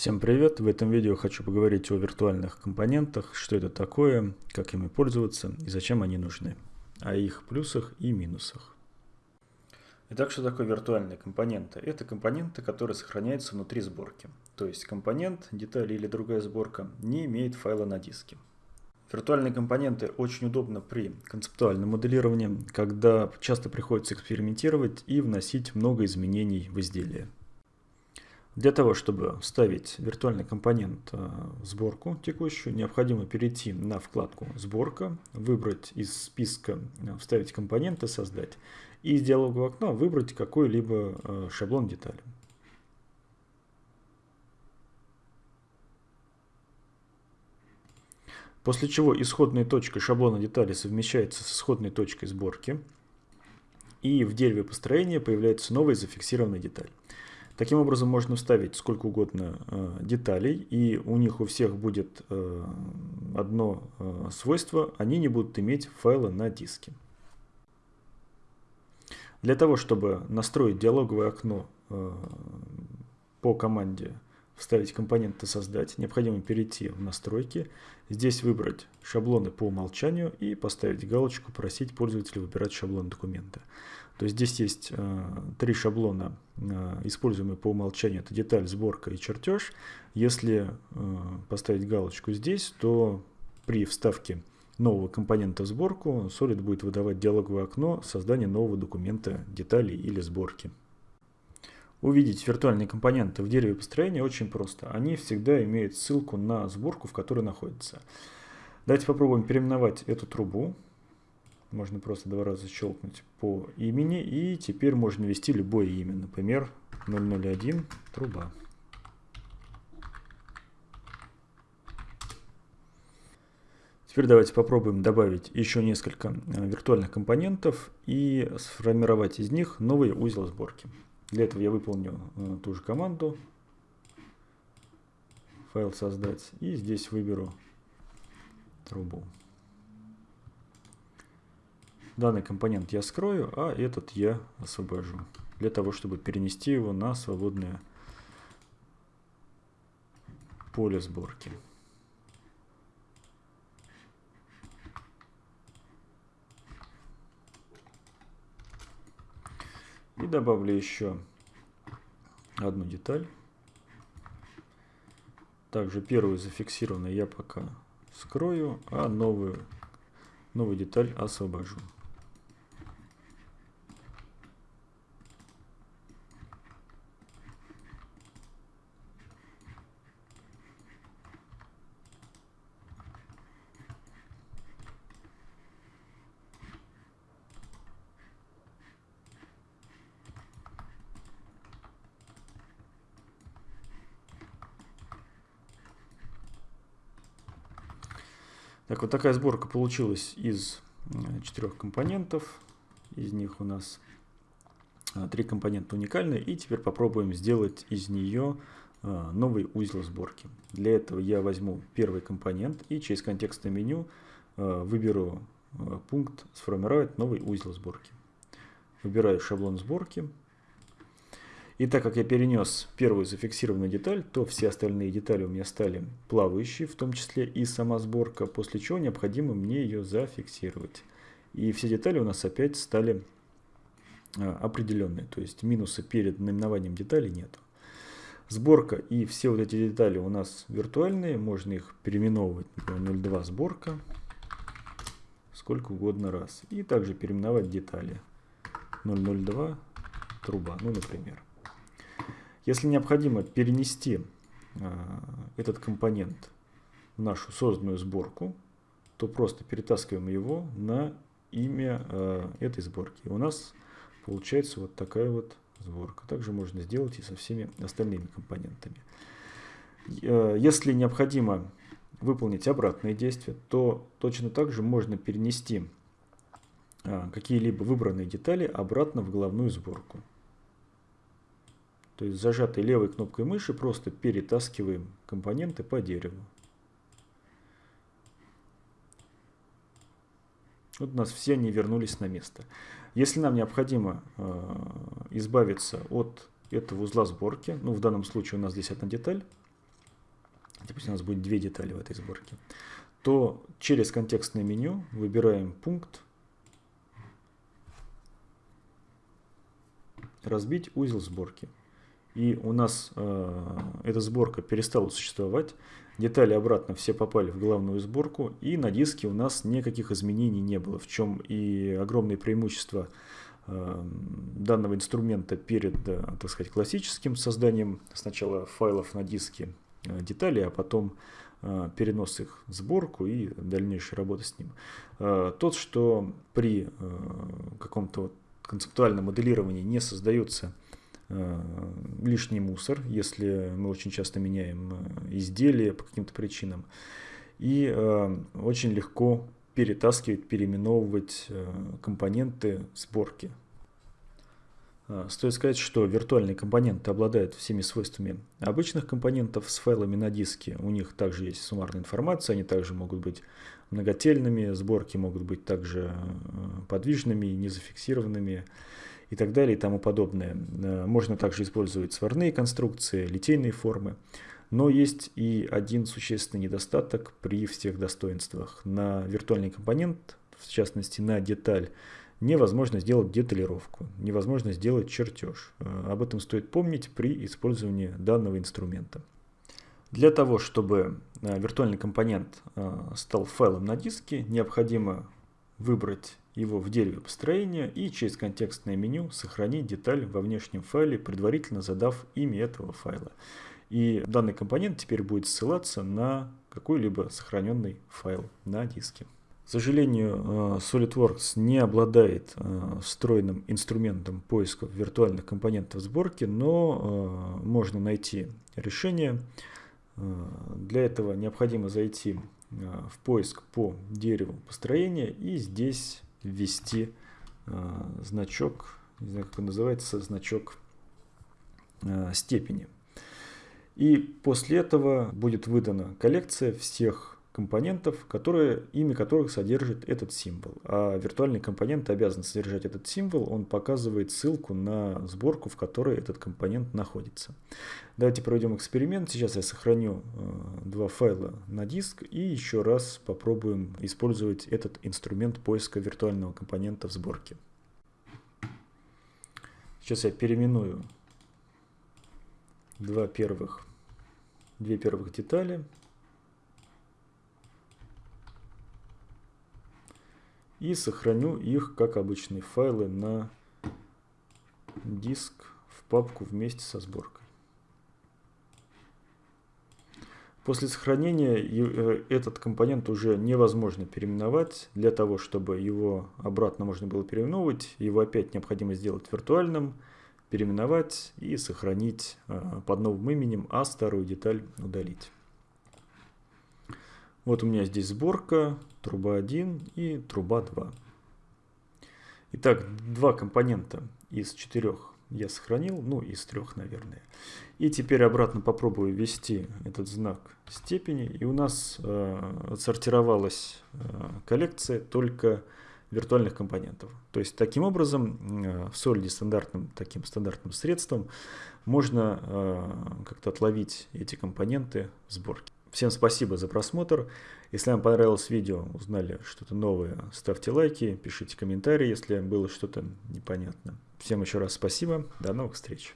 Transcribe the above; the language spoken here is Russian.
Всем привет! В этом видео хочу поговорить о виртуальных компонентах, что это такое, как ими пользоваться и зачем они нужны, о их плюсах и минусах. Итак, что такое виртуальные компоненты? Это компоненты, которые сохраняются внутри сборки. То есть компонент, деталь или другая сборка не имеет файла на диске. Виртуальные компоненты очень удобны при концептуальном моделировании, когда часто приходится экспериментировать и вносить много изменений в изделие. Для того, чтобы вставить виртуальный компонент э, в сборку текущую, необходимо перейти на вкладку «Сборка», выбрать из списка э, «Вставить компоненты», «Создать» и из диалогового окна выбрать какой-либо э, шаблон детали. После чего исходная точка шаблона детали совмещается с исходной точкой сборки, и в дереве построения появляется новая зафиксированная деталь. Таким образом можно вставить сколько угодно э, деталей, и у них у всех будет э, одно э, свойство, они не будут иметь файла на диске. Для того, чтобы настроить диалоговое окно по команде вставить компоненты создать, необходимо перейти в настройки, здесь выбрать шаблоны по умолчанию и поставить галочку «Просить пользователя выбирать шаблон документа». То есть здесь есть э, три шаблона, э, используемые по умолчанию. Это деталь, сборка и чертеж. Если э, поставить галочку здесь, то при вставке нового компонента в сборку Solid будет выдавать диалоговое окно создания нового документа деталей или сборки. Увидеть виртуальные компоненты в дереве построения очень просто. Они всегда имеют ссылку на сборку, в которой находится. Давайте попробуем переименовать эту трубу. Можно просто два раза щелкнуть по имени. И теперь можно ввести любое имя. Например, 001 труба. Теперь давайте попробуем добавить еще несколько э, виртуальных компонентов и сформировать из них новый узел сборки. Для этого я выполню э, ту же команду. Файл создать. И здесь выберу трубу. Данный компонент я скрою, а этот я освобожу. Для того, чтобы перенести его на свободное поле сборки. Добавлю еще одну деталь. Также первую зафиксированную я пока скрою, а новую, новую деталь освобожу. Так, вот такая сборка получилась из э, четырех компонентов. Из них у нас э, три компонента уникальные. И теперь попробуем сделать из нее э, новый узел сборки. Для этого я возьму первый компонент и через контекстное меню выберу пункт «Сформировать новый узел сборки». Выбираю шаблон сборки. И так как я перенес первую зафиксированную деталь, то все остальные детали у меня стали плавающие, в том числе и сама сборка, после чего необходимо мне ее зафиксировать. И все детали у нас опять стали а, определенные, то есть минуса перед наименованием деталей нет. Сборка и все вот эти детали у нас виртуальные, можно их переименовывать, например, 02 сборка, сколько угодно раз. И также переименовать детали 002 труба, ну, например. Если необходимо перенести а, этот компонент в нашу созданную сборку, то просто перетаскиваем его на имя а, этой сборки. У нас получается вот такая вот сборка. Также можно сделать и со всеми остальными компонентами. Если необходимо выполнить обратные действия, то точно так же можно перенести какие-либо выбранные детали обратно в головную сборку. То есть зажатой левой кнопкой мыши просто перетаскиваем компоненты по дереву. Вот у нас все они вернулись на место. Если нам необходимо э, избавиться от этого узла сборки, ну в данном случае у нас здесь одна деталь, допустим, у нас будет две детали в этой сборке, то через контекстное меню выбираем пункт «Разбить узел сборки». И у нас э, эта сборка перестала существовать, детали обратно все попали в главную сборку, и на диске у нас никаких изменений не было, в чем и огромное преимущество э, данного инструмента перед, э, так сказать, классическим созданием. Сначала файлов на диске э, деталей, а потом э, перенос их в сборку и дальнейшая работа с ним. Э, тот, что при э, каком-то концептуальном моделировании не создается Э, лишний мусор, если мы очень часто меняем э, изделия по каким-то причинам. И э, очень легко перетаскивать, переименовывать компоненты сборки. Стоит сказать, что виртуальные компоненты обладают всеми свойствами обычных компонентов с файлами на диске. У них также есть суммарная информация, они также могут быть многотельными, сборки могут быть также подвижными, незафиксированными и так далее и тому подобное. Э, можно также использовать сварные конструкции, литейные формы. Но есть и один существенный недостаток при всех достоинствах. На виртуальный компонент, в частности на деталь, невозможно сделать деталировку, невозможно сделать чертеж. Э, об этом стоит помнить при использовании данного инструмента. Для того, чтобы э, виртуальный компонент стал файлом на диске, необходимо выбрать его в дереве построения и через контекстное меню сохранить деталь во внешнем файле, предварительно задав имя этого файла. И данный компонент теперь будет ссылаться на какой-либо сохраненный файл на диске. К сожалению, э, SolidWorks не обладает э, встроенным инструментом поиска виртуальных компонентов сборки, но э, можно найти решение. Для этого необходимо зайти в поиск по дереву построения и здесь ввести э, значок, не знаю, как он называется, значок э, степени. И после этого будет выдана коллекция всех компонентов, которые, имя которых содержит этот символ. А виртуальный компонент обязан содержать этот символ, он показывает ссылку на сборку, в которой этот компонент находится. Давайте проведем эксперимент. Сейчас я сохраню э, два файла на диск и еще раз попробуем использовать этот инструмент поиска виртуального компонента в сборке. Сейчас я переименую два первых, две первых детали. И сохраню их как обычные файлы на диск в папку вместе со сборкой. После сохранения э, этот компонент уже невозможно переименовать. Для того, чтобы его обратно можно было переименовывать, его опять необходимо сделать виртуальным, переименовать и сохранить э, под новым именем, а старую деталь удалить. Вот у меня здесь сборка, труба 1 и труба 2. Итак, два компонента из четырех я сохранил, ну из трех, наверное. И теперь обратно попробую ввести этот знак степени, и у нас э, отсортировалась э, коллекция только виртуальных компонентов. То есть таким образом э, в Solid стандартным таким стандартным средством можно э, как-то отловить эти компоненты в сборке. Всем спасибо за просмотр. Если вам понравилось видео, узнали что-то новое, ставьте лайки, пишите комментарии, если было что-то непонятно. Всем еще раз спасибо, до новых встреч.